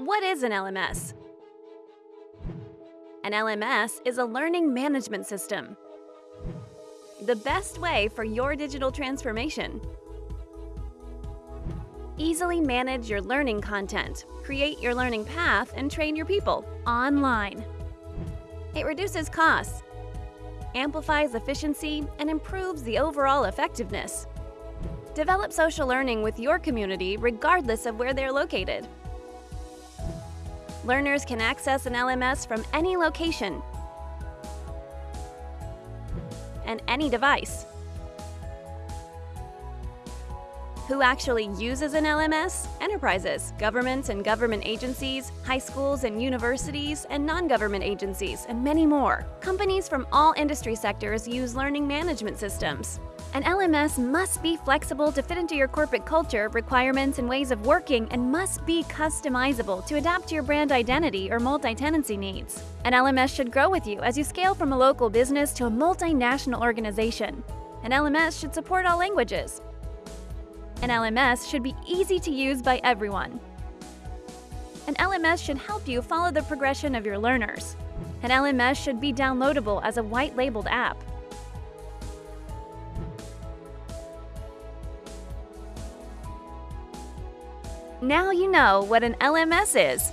What is an LMS? An LMS is a learning management system. The best way for your digital transformation. Easily manage your learning content, create your learning path, and train your people online. It reduces costs, amplifies efficiency, and improves the overall effectiveness. Develop social learning with your community regardless of where they're located. Learners can access an LMS from any location and any device. Who actually uses an LMS? Enterprises, governments and government agencies, high schools and universities, and non-government agencies, and many more. Companies from all industry sectors use learning management systems. An LMS must be flexible to fit into your corporate culture, requirements, and ways of working, and must be customizable to adapt to your brand identity or multi-tenancy needs. An LMS should grow with you as you scale from a local business to a multinational organization. An LMS should support all languages. An LMS should be easy to use by everyone. An LMS should help you follow the progression of your learners. An LMS should be downloadable as a white-labeled app. Now you know what an LMS is.